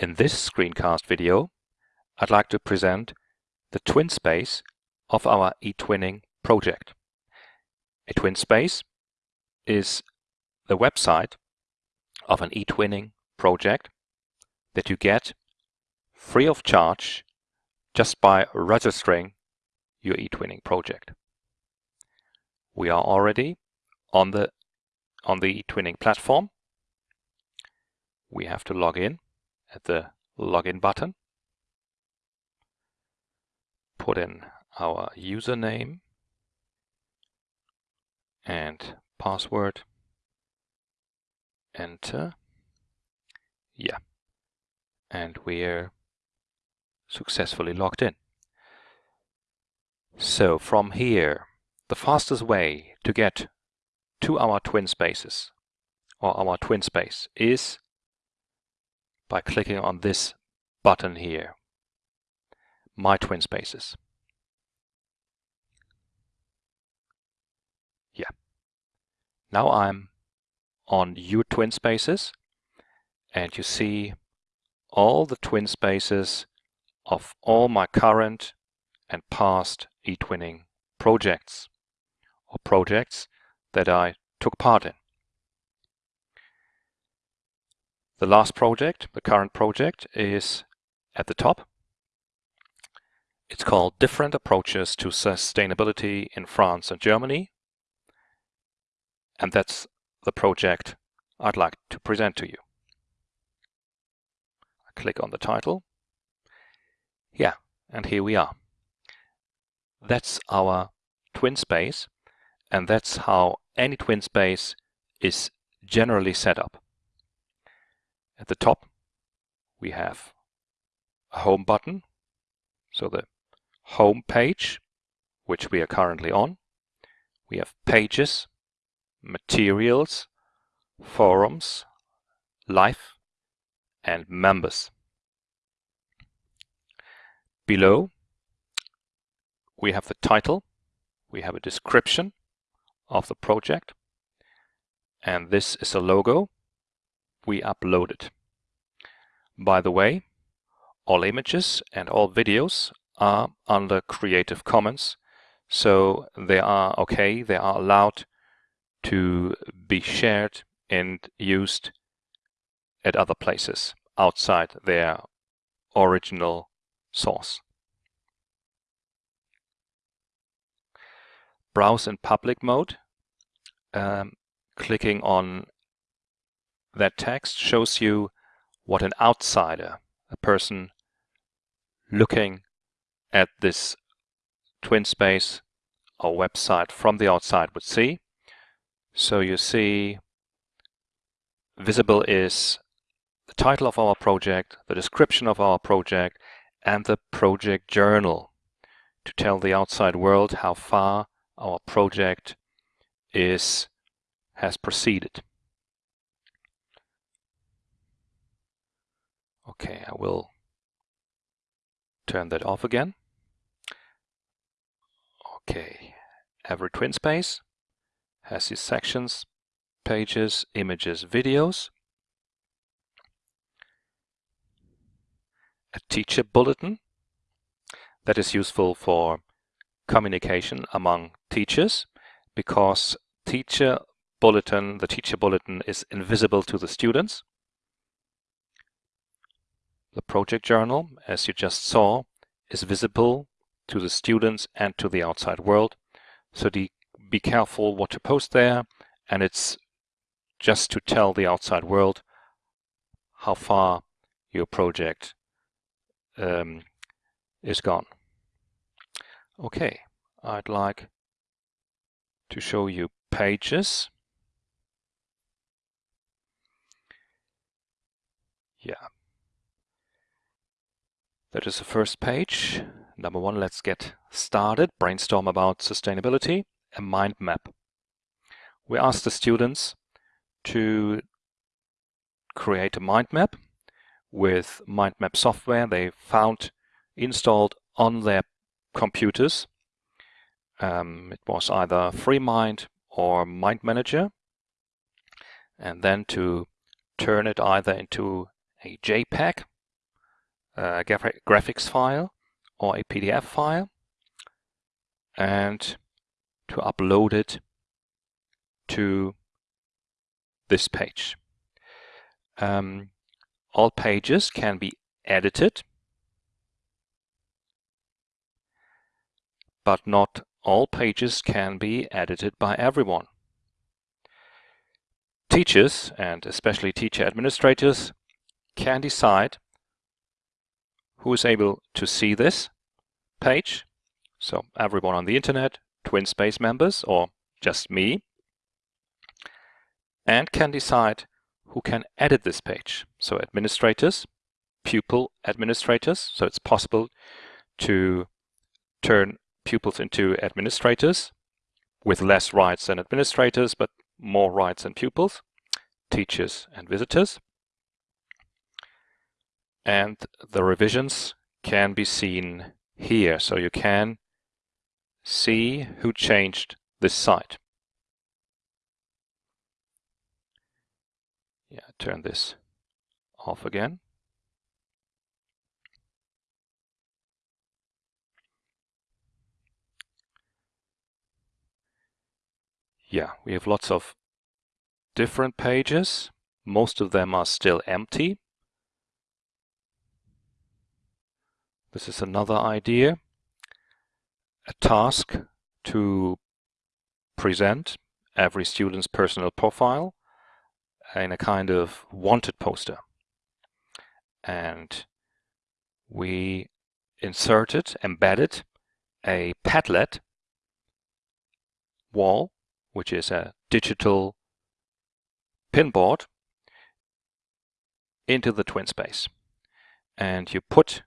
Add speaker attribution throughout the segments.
Speaker 1: In this screencast video, I'd like to present the twin space of our eTwinning project. A twin space is the website of an eTwinning project that you get free of charge just by registering your eTwinning project. We are already on the on the eTwinning platform. We have to log in at the login button, put in our username and password, enter, yeah, and we're successfully logged in. So from here, the fastest way to get to our twin spaces or our twin space is by clicking on this button here, My Twin Spaces. Yeah. Now I'm on your twin spaces and you see all the twin spaces of all my current and past eTwinning projects or projects that I took part in. The last project, the current project, is at the top. It's called Different Approaches to Sustainability in France and Germany. And that's the project I'd like to present to you. I click on the title. Yeah, and here we are. That's our twin space, and that's how any twin space is generally set up. At the top, we have a home button, so the home page, which we are currently on. We have pages, materials, forums, life, and members. Below, we have the title, we have a description of the project, and this is a logo we uploaded. By the way, all images and all videos are under Creative Commons, so they are okay, they are allowed to be shared and used at other places outside their original source. Browse in public mode. Um, clicking on that text shows you what an outsider, a person looking at this twin space or website from the outside would see. So you see visible is the title of our project, the description of our project, and the project journal to tell the outside world how far our project is has proceeded. Okay, I will turn that off again. Okay, every twin space has these sections, pages, images, videos. A teacher bulletin that is useful for communication among teachers because teacher bulletin, the teacher bulletin is invisible to the students. The project journal, as you just saw, is visible to the students and to the outside world. So be careful what to post there, and it's just to tell the outside world how far your project um, is gone. Okay, I'd like to show you pages. Yeah, that is the first page. Number one, let's get started. Brainstorm about sustainability, a mind map. We asked the students to create a mind map with mind map software they found installed on their computers. Um, it was either FreeMind or Mind Manager. And then to turn it either into a JPEG a graphics file or a PDF file and to upload it to this page. Um, all pages can be edited, but not all pages can be edited by everyone. Teachers, and especially teacher administrators, can decide who is able to see this page. So everyone on the internet, TwinSpace members, or just me, and can decide who can edit this page. So administrators, pupil administrators, so it's possible to turn pupils into administrators with less rights than administrators, but more rights than pupils, teachers and visitors. And the revisions can be seen here, so you can see who changed this site. Yeah, turn this off again. Yeah, we have lots of different pages. Most of them are still empty. This is another idea. A task to present every student's personal profile in a kind of wanted poster. And we inserted, embedded a Padlet wall which is a digital pinboard, into the twin space. And you put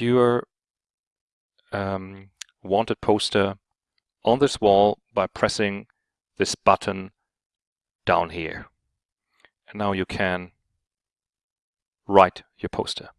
Speaker 1: your um, wanted poster on this wall by pressing this button down here. And now you can write your poster.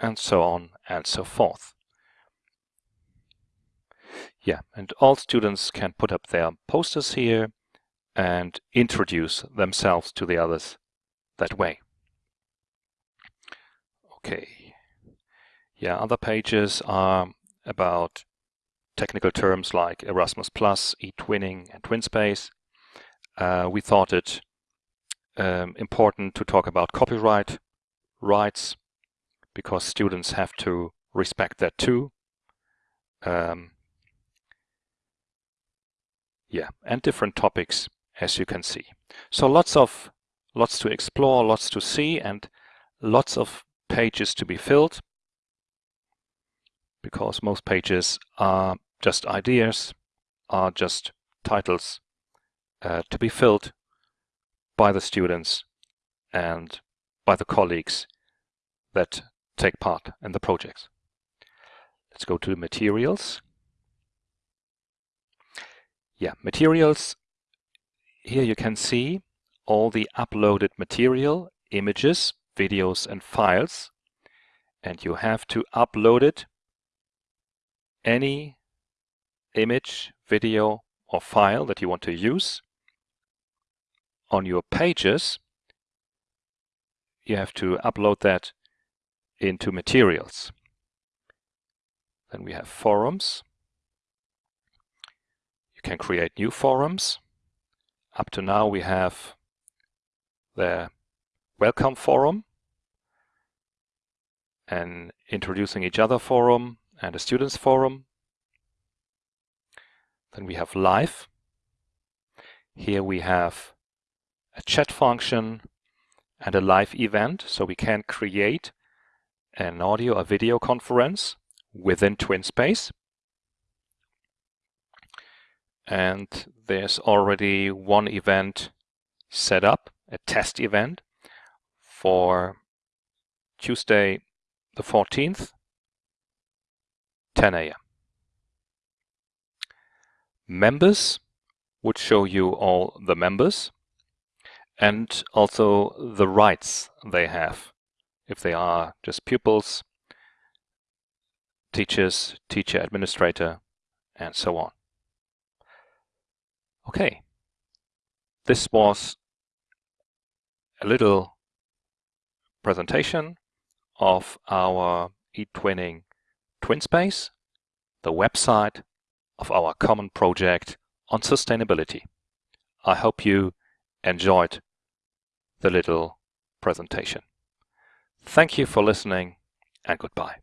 Speaker 1: And so on and so forth. Yeah, and all students can put up their posters here and introduce themselves to the others that way. Okay. Yeah, other pages are about technical terms like Erasmus+, eTwinning, and TwinSpace. Uh, we thought it um, important to talk about copyright rights because students have to respect that too. Um, yeah, and different topics as you can see. So lots of lots to explore, lots to see, and lots of pages to be filled because most pages are just ideas, are just titles uh, to be filled by the students and by the colleagues that take part in the projects. Let's go to materials. Yeah, materials. Here you can see all the uploaded material, images, videos and files. And you have to upload it any image, video or file that you want to use on your pages. You have to upload that into materials. Then we have forums. You can create new forums. Up to now we have the welcome forum an introducing each other forum and a students forum. Then we have live. Here we have a chat function and a live event, so we can create an audio or video conference within TwinSpace. And there's already one event set up, a test event for Tuesday the 14th, 10 a.m. members would show you all the members and also the rights they have if they are just pupils, teachers, teacher administrator, and so on. Okay, this was a little presentation of our eTwinning TwinSpace, the website of our common project on sustainability. I hope you enjoyed the little presentation. Thank you for listening and goodbye.